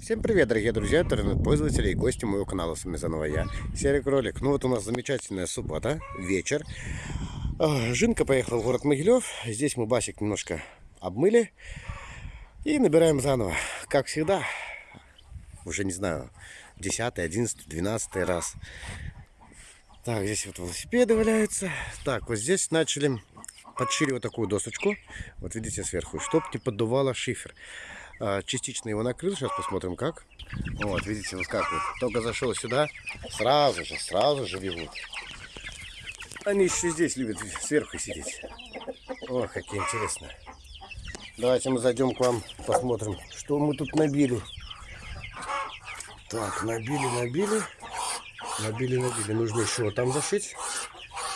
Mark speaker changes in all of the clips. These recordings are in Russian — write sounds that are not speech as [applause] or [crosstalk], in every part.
Speaker 1: Всем привет, дорогие друзья, интернет-пользователи и гости моего канала. С вами заново я, Серый Кролик. Ну вот у нас замечательная суббота, вечер. А, Жинка поехала в город Могилев. Здесь мы басик немножко обмыли. И набираем заново. Как всегда, уже не знаю, 10, 11, 12 раз. Так, здесь вот велосипеды валяются. Так, вот здесь начали подшили вот такую досочку. Вот видите сверху, чтоб не поддувало шифер. А, частично его накрыл, сейчас посмотрим как. Вот, видите, выскакивает. Только зашел сюда, сразу же, сразу же бегут. Они еще здесь любят сверху сидеть. О, какие интересные. Давайте мы зайдем к вам, посмотрим, что мы тут набили. Так, набили, набили. Набили, набили. Нужно еще там зашить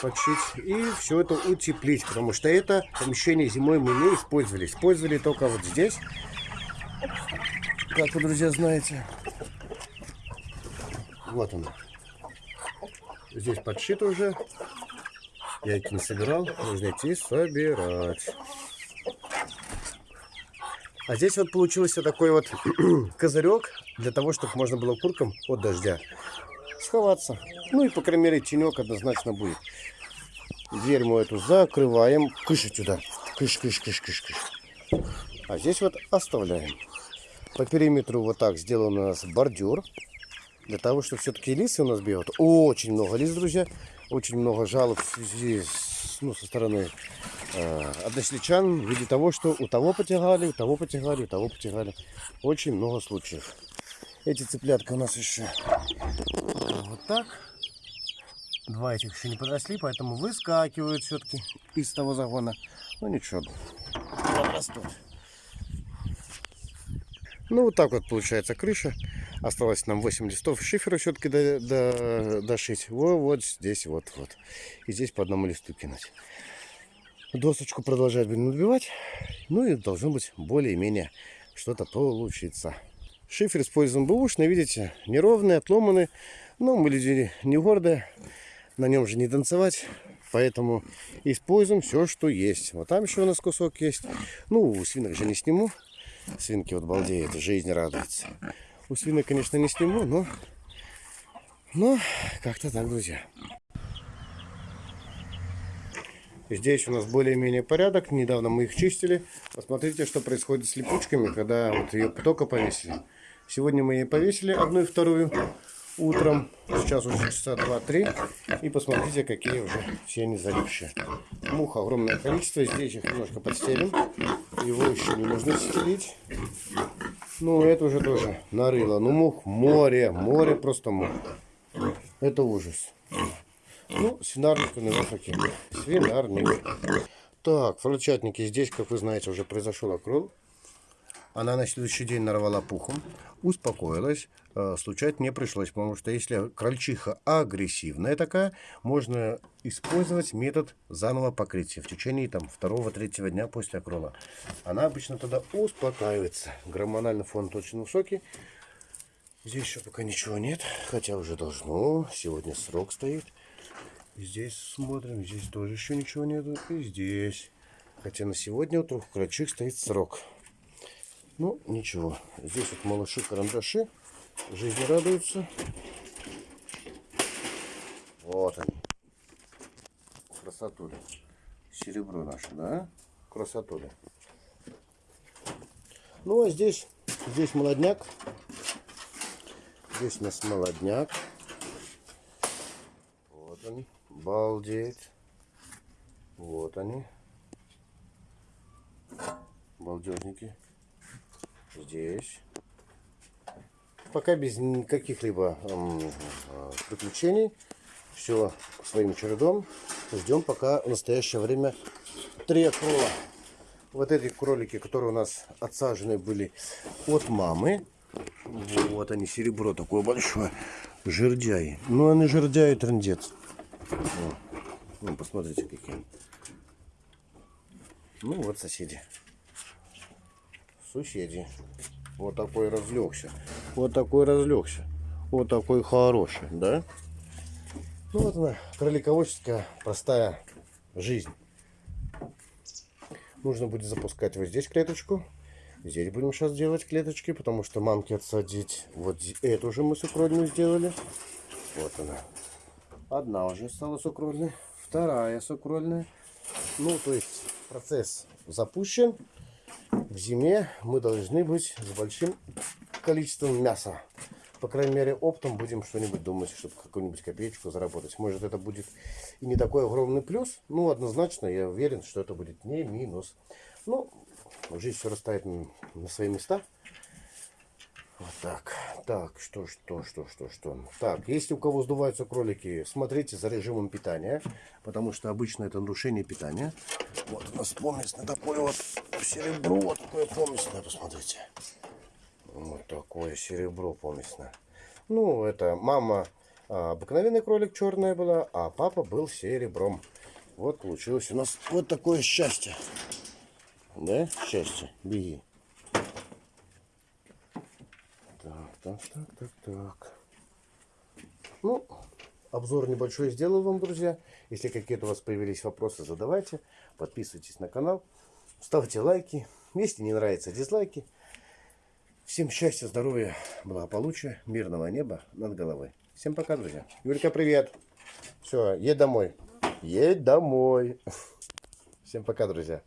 Speaker 1: подшить и все это утеплить, потому что это помещение зимой мы не использовали. Использовали только вот здесь, как вы, друзья, знаете. Вот он. Здесь подшит уже. Я их не собирал, нужно идти собирать. А здесь вот получился такой вот [clears throat] козырек для того, чтобы можно было куркам от дождя сховаться. Ну и, по крайней мере, тенек однозначно будет. Дверь мы эту закрываем. Кыш сюда. Кыш, кыш, кыш, кыш, кыш. А здесь вот оставляем. По периметру вот так сделан у нас бордюр. Для того, чтобы все-таки лисы у нас бегают. Очень много лис, друзья. Очень много жалоб с, ну, со стороны э, односельчан. В виде того, что у того потягали, у того потягали, у того потягали. Очень много случаев. Эти цыплятка у нас еще вот так. Два этих еще не подросли, поэтому выскакивают все-таки из того загона. Ну ничего, подрастут. Ну вот так вот получается крыша. Осталось нам 8 листов шифера все-таки до, до, дошить. Вот, вот здесь, вот, вот. И здесь по одному листу кинуть. Досочку продолжать будем набивать. Ну и должно быть более-менее что-то получиться. Шифер используем бэушный, видите, неровный, отломанный. Но мы люди не гордые на нем же не танцевать. Поэтому используем все, что есть. Вот там еще у нас кусок есть. Ну, свинок же не сниму. Свинки вот балдеют, жизнь радуется. У свинок, конечно, не сниму, но... Но как-то так, друзья. Здесь у нас более-менее порядок. Недавно мы их чистили. Посмотрите, что происходит с липучками, когда вот ее только повесили. Сегодня мы ее повесили, одну и вторую утром. Сейчас уже часа 2-3. И посмотрите, какие уже все они залипшие. Мух огромное количество. Здесь их немножко подстелим. Его еще не нужно стелить. Ну, это уже тоже нарыло. Ну, мух море. Море просто мух. Это ужас. Ну, свинарник у нас. Свинарник. Так, фролчатники здесь, как вы знаете, уже произошел окрол. Она на следующий день нарвала пухом, успокоилась, э, случать не пришлось, потому что если крольчиха агрессивная такая, можно использовать метод заново покрытия в течение там второго-третьего дня после окрола. Она обычно тогда успокаивается. Гормональный фон очень высокий. Здесь еще пока ничего нет, хотя уже должно. Сегодня срок стоит. Здесь смотрим, здесь тоже еще ничего нету. И здесь. Хотя на сегодня у трех крольчих стоит срок. Ну, ничего. Здесь вот малыши-карандаши. Жизни радуются. Вот они. Красотуля. Серебро наше, да? Красотуля. Ну, а здесь, здесь молодняк. Здесь у нас молодняк. Вот они. Балдеть. Вот они. Балдежники здесь. Пока без каких-либо э, приключений. Все своим чередом. Ждем пока в настоящее время три акрола. Вот эти кролики, которые у нас отсажены были от мамы. Вот они, серебро такое большое. Жердяи. Ну, они жердяи трендец. Ну, посмотрите, какие. Ну, вот соседи соседи. Вот такой разлегся. Вот такой разлегся. Вот такой хороший, да? Ну вот она, кролиководческая простая жизнь. Нужно будет запускать вот здесь клеточку. Здесь будем сейчас делать клеточки, потому что мамке отсадить. Вот эту уже мы сукрольную сделали. Вот она. Одна уже стала сукрольной, вторая сукрольная. Ну, то есть процесс запущен. В зиме мы должны быть с большим количеством мяса. По крайней мере, оптом будем что-нибудь думать, чтобы какую-нибудь копеечку заработать. Может, это будет и не такой огромный плюс. Ну, однозначно, я уверен, что это будет не минус. Ну, жизнь все расставит на свои места. Вот так. Так, что, что, что, что, что. Так, если у кого сдуваются кролики, смотрите за режимом питания, потому что обычно это нарушение питания. Вот у нас поместное такое вот серебро, вот такое поместное, посмотрите. Вот такое серебро поместное. Ну, это мама а, обыкновенный кролик черная была, а папа был серебром. Вот получилось у нас вот такое счастье. Да, счастье. Беги. Так, так, так, так. Ну, обзор небольшой сделал вам, друзья. Если какие-то у вас появились вопросы, задавайте. Подписывайтесь на канал. Ставьте лайки. Если не нравится, дизлайки. Всем счастья, здоровья, благополучия, мирного неба над головой. Всем пока, друзья. Юлька, привет. Все, едь домой. Едь домой. [laughs] Всем пока, друзья.